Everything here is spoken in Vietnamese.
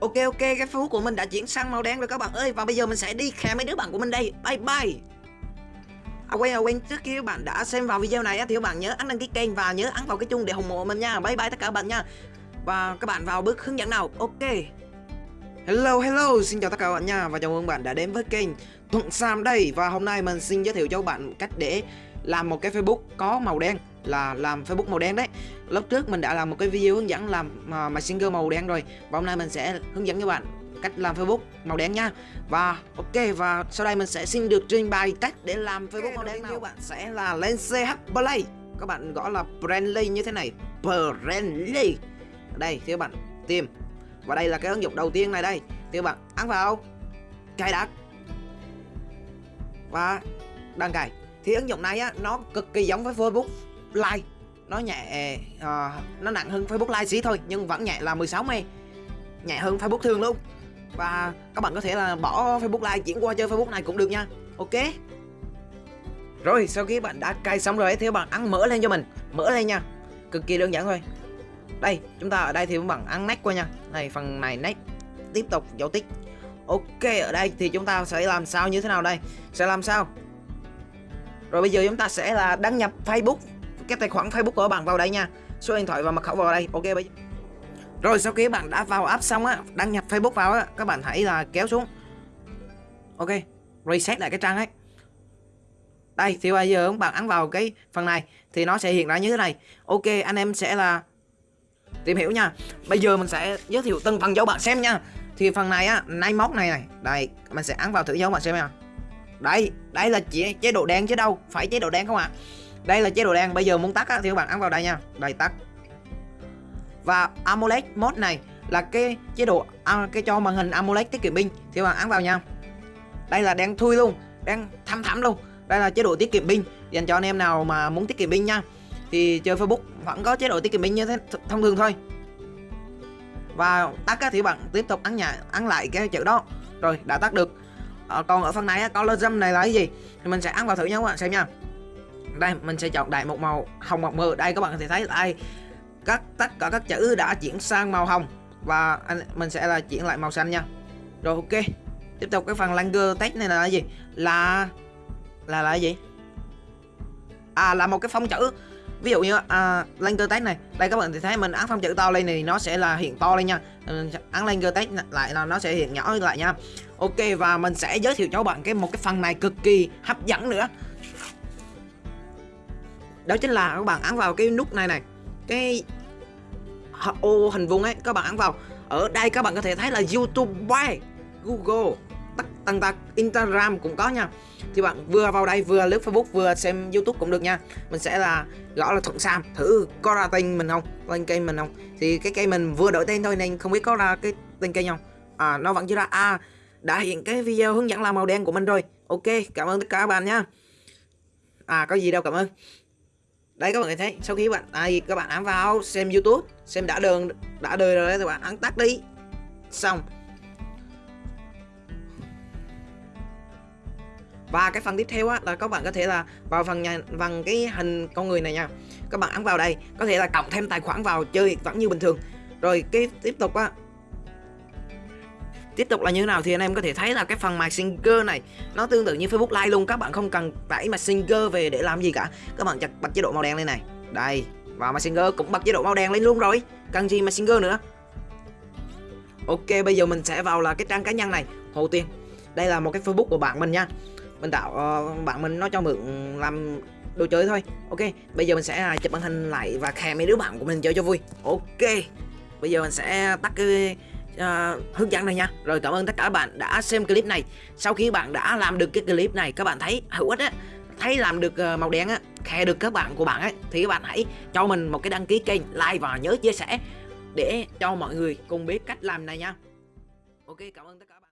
Ok ok cái phú của mình đã chuyển sang màu đen rồi các bạn ơi. Và bây giờ mình sẽ đi khe mấy đứa bạn của mình đây. Bye bye. À quên à quên trước khi các bạn đã xem vào video này á, thì các bạn nhớ ấn đăng ký kênh và nhớ ấn vào cái chuông để ủng hộ mình nha. Bye bye tất cả các bạn nha. Và các bạn vào bước hướng dẫn nào. Ok. Hello hello. Xin chào tất cả các bạn nha. Và chào mừng bạn đã đến với kênh Thuận Sam đây. Và hôm nay mình xin giới thiệu cho các bạn cách để làm một cái Facebook có màu đen là làm Facebook màu đen đấy. Lúc trước mình đã làm một cái video hướng dẫn làm uh, Messenger màu đen rồi. Và hôm nay mình sẽ hướng dẫn các bạn cách làm Facebook màu đen nha. Và ok và sau đây mình sẽ xin được trình bày cách để làm Facebook okay, màu đen nào. bạn sẽ là lên CH Play. Các bạn gõ là Brandly như thế này. Brandly. Đây thì các bạn tìm. Và đây là cái ứng dụng đầu tiên này đây. Thì các bạn ấn vào. Cài đặt. Và đăng cài. Thì ứng dụng này á nó cực kỳ giống với Facebook Like. Nó nhẹ uh, nó nặng hơn Facebook Like xí thôi nhưng vẫn nhẹ là 16 m nhẹ hơn Facebook thường luôn. Và các bạn có thể là bỏ Facebook Like chuyển qua chơi Facebook này cũng được nha. Ok? Rồi sau khi bạn đã cài xong rồi thì các bạn ăn mỡ lên cho mình. Mỡ lên nha. Cực kỳ đơn giản thôi. Đây chúng ta ở đây thì các bạn ăn nách qua nha. Này phần này nách. Tiếp tục dấu tích. Ok ở đây thì chúng ta sẽ làm sao như thế nào đây? Sẽ làm sao? Rồi bây giờ chúng ta sẽ là đăng nhập Facebook cái tài khoản Facebook của bạn vào đây nha. Số điện thoại và mật khẩu vào đây. Ok, bây rồi, sau khi bạn đã vào app xong á, đăng nhập Facebook vào á, các bạn hãy là kéo xuống. Ok, reset lại cái trang ấy. Đây, thì bây giờ các bạn ấn vào cái phần này, thì nó sẽ hiện ra như thế này. Ok, anh em sẽ là tìm hiểu nha. Bây giờ mình sẽ giới thiệu từng phần cho bạn xem nha. Thì phần này á nay móc này này. Đây, mình sẽ ấn vào thử cho bạn xem nha. Đây đây là chỉ chế độ đen chứ đâu. Phải chế độ đen không ạ? à? Đây là chế độ đen bây giờ muốn tắt á, thì các bạn ấn vào đây nha. Đây tắt. Và AMOLED mode này là cái chế độ à, cái cho màn hình AMOLED tiết kiệm pin thì các bạn ấn vào nha. Đây là đen thui luôn đen thăm thẳm luôn. Đây là chế độ tiết kiệm pin. Dành cho anh em nào mà muốn tiết kiệm pin nha. Thì chơi Facebook vẫn có chế độ tiết kiệm pin như thế thông thường thôi. Và tắt á, thì bạn tiếp tục ấn nhà ấn lại cái chữ đó. Rồi đã tắt được. À, còn ở phần này colorism này là cái gì? Thì mình sẽ ấn vào thử nha các bạn xem nha đây mình sẽ chọn đại một màu hồng màu mờ. Đây các bạn có thể thấy đây. Các tất cả các chữ đã chuyển sang màu hồng. Và anh mình sẽ là chuyển lại màu xanh nha. Rồi ok. Tiếp tục cái phần langer text này là cái gì? Là là là cái gì? À là một cái phông chữ. Ví dụ như à, Langer text này. Đây các bạn thì thấy mình ấn phông chữ to lên này nó sẽ là hiện to lên nha. Ờ, ấn Langer text lại là nó sẽ hiện nhỏ lại nha. Ok và mình sẽ giới thiệu cho các bạn cái một cái phần này cực kỳ hấp dẫn nữa đó chính là các bạn ấn vào cái nút này này. Cái ô hình vuông ấy, các bạn ấn vào. Ở đây các bạn có thể thấy là YouTube Google, tất, tần tật, Instagram cũng có nha. Thì bạn vừa vào đây, vừa lướt Facebook, vừa xem YouTube cũng được nha. Mình sẽ là, gõ là Thuận Sam, thử có ra tên mình không? Lên kênh mình không? Thì cái kênh mình vừa đổi tên thôi nên không biết có ra cái tên kênh không? À nó vẫn chưa ra. À đã hiện cái video hướng dẫn làm màu đen của mình rồi. Ok, cảm ơn tất cả các bạn nha. À có gì đâu, cảm ơn đây các bạn thấy sau khi bạn à, các bạn ấn vào xem youtube xem đã đường đã đời rồi thì bạn ấn tắt đi. Xong. Và cái phần tiếp theo á là các bạn có thể là vào phần nhà phần cái hình con người này nha. Các bạn ấn vào đây có thể là cộng thêm tài khoản vào chơi vẫn như bình thường. Rồi cái tiếp tục á tiếp tục là như thế nào thì anh em có thể thấy là cái phần Messenger này nó tương tự như Facebook Live luôn. Các bạn không cần tải Messenger về để làm gì cả. Các bạn chặt bật chế độ màu đen lên này. Đây và Messenger cũng bật chế độ màu đen lên luôn rồi. Cần gì Messenger nữa? Ok bây giờ mình sẽ vào là cái trang cá nhân này. Đầu tiên đây là một cái Facebook của bạn mình nha. Mình tạo uh, bạn mình nó cho mượn làm đồ chơi thôi. Ok bây giờ mình sẽ à, chụp màn hình lại và khe mấy đứa bạn của mình chơi cho vui. Ok bây giờ mình sẽ tắt cái uh, hướng dẫn này nha. Rồi cảm ơn tất cả các bạn đã xem clip này. Sau khi bạn đã làm được cái clip này các bạn thấy hữu ích á thấy làm được ờ, màu đen á khe được các bạn của bạn ấy thì các bạn hãy cho mình một cái đăng ký kênh like và nhớ chia sẻ để cho mọi người cùng biết cách làm này nha. Ok cảm ơn tất cả